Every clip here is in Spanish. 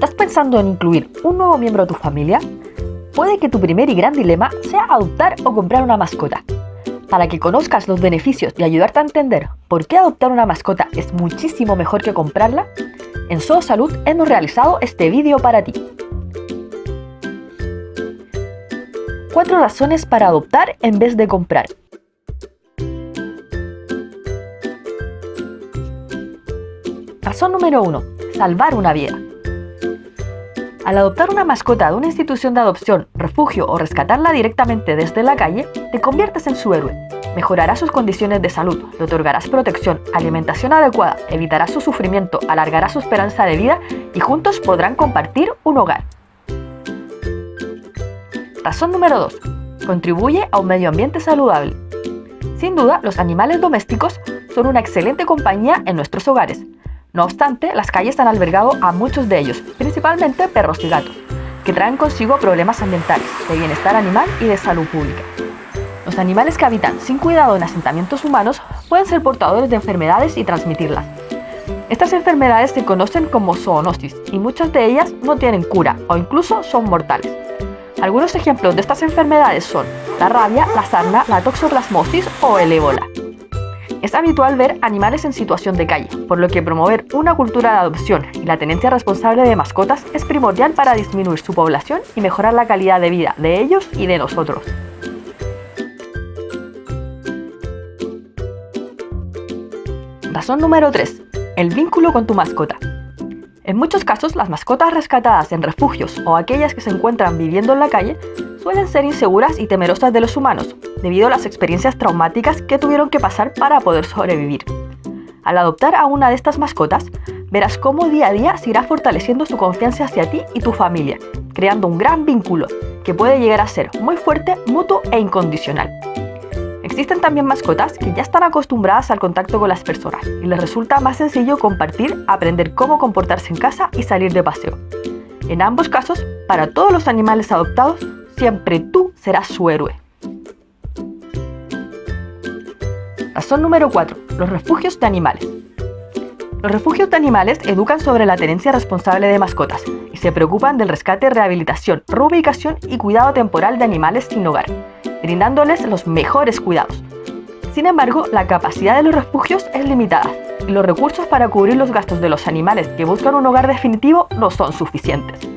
¿Estás pensando en incluir un nuevo miembro a tu familia? Puede que tu primer y gran dilema sea adoptar o comprar una mascota. Para que conozcas los beneficios y ayudarte a entender por qué adoptar una mascota es muchísimo mejor que comprarla, en Solo Salud hemos realizado este vídeo para ti. 4 razones para adoptar en vez de comprar. Razón número 1. Salvar una vida. Al adoptar una mascota de una institución de adopción, refugio o rescatarla directamente desde la calle, te conviertes en su héroe. Mejorarás sus condiciones de salud, le otorgarás protección, alimentación adecuada, evitarás su sufrimiento, alargarás su esperanza de vida y juntos podrán compartir un hogar. Razón número 2. Contribuye a un medio ambiente saludable. Sin duda, los animales domésticos son una excelente compañía en nuestros hogares. No obstante, las calles han albergado a muchos de ellos, principalmente perros y gatos, que traen consigo problemas ambientales, de bienestar animal y de salud pública. Los animales que habitan sin cuidado en asentamientos humanos pueden ser portadores de enfermedades y transmitirlas. Estas enfermedades se conocen como zoonosis y muchas de ellas no tienen cura o incluso son mortales. Algunos ejemplos de estas enfermedades son la rabia, la sarna, la toxoplasmosis o el ébola. Es habitual ver animales en situación de calle, por lo que promover una cultura de adopción y la tenencia responsable de mascotas es primordial para disminuir su población y mejorar la calidad de vida de ellos y de nosotros. Razón número 3. El vínculo con tu mascota. En muchos casos, las mascotas rescatadas en refugios o aquellas que se encuentran viviendo en la calle suelen ser inseguras y temerosas de los humanos, debido a las experiencias traumáticas que tuvieron que pasar para poder sobrevivir. Al adoptar a una de estas mascotas, verás cómo día a día se irá fortaleciendo su confianza hacia ti y tu familia, creando un gran vínculo que puede llegar a ser muy fuerte, mutuo e incondicional. Existen también mascotas que ya están acostumbradas al contacto con las personas y les resulta más sencillo compartir, aprender cómo comportarse en casa y salir de paseo. En ambos casos, para todos los animales adoptados, siempre tú serás su héroe. Razón número 4. Los refugios de animales. Los refugios de animales educan sobre la tenencia responsable de mascotas y se preocupan del rescate, rehabilitación, reubicación y cuidado temporal de animales sin hogar, brindándoles los mejores cuidados. Sin embargo, la capacidad de los refugios es limitada y los recursos para cubrir los gastos de los animales que buscan un hogar definitivo no son suficientes.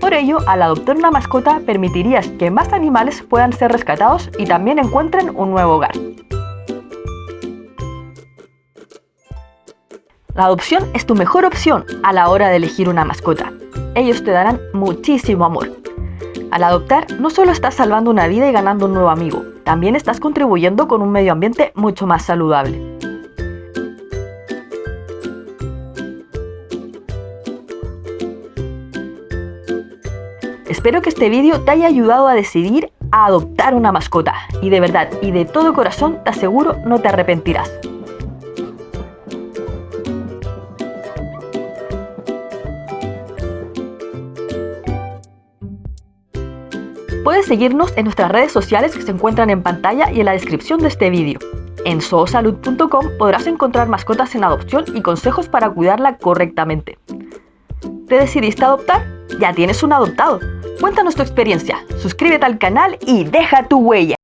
Por ello, al adoptar una mascota permitirías que más animales puedan ser rescatados y también encuentren un nuevo hogar. La adopción es tu mejor opción a la hora de elegir una mascota. Ellos te darán muchísimo amor. Al adoptar, no solo estás salvando una vida y ganando un nuevo amigo, también estás contribuyendo con un medio ambiente mucho más saludable. Espero que este vídeo te haya ayudado a decidir a adoptar una mascota y de verdad y de todo corazón te aseguro no te arrepentirás. Puedes seguirnos en nuestras redes sociales que se encuentran en pantalla y en la descripción de este vídeo. En zoosalud.com podrás encontrar mascotas en adopción y consejos para cuidarla correctamente. ¿Te decidiste adoptar? Ya tienes un adoptado. Cuéntanos tu experiencia, suscríbete al canal y deja tu huella.